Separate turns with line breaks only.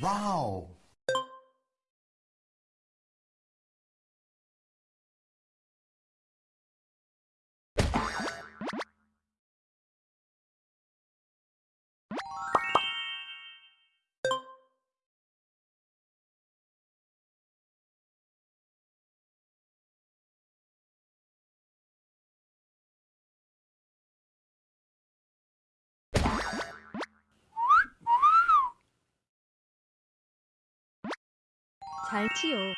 Wow!
잘 치요.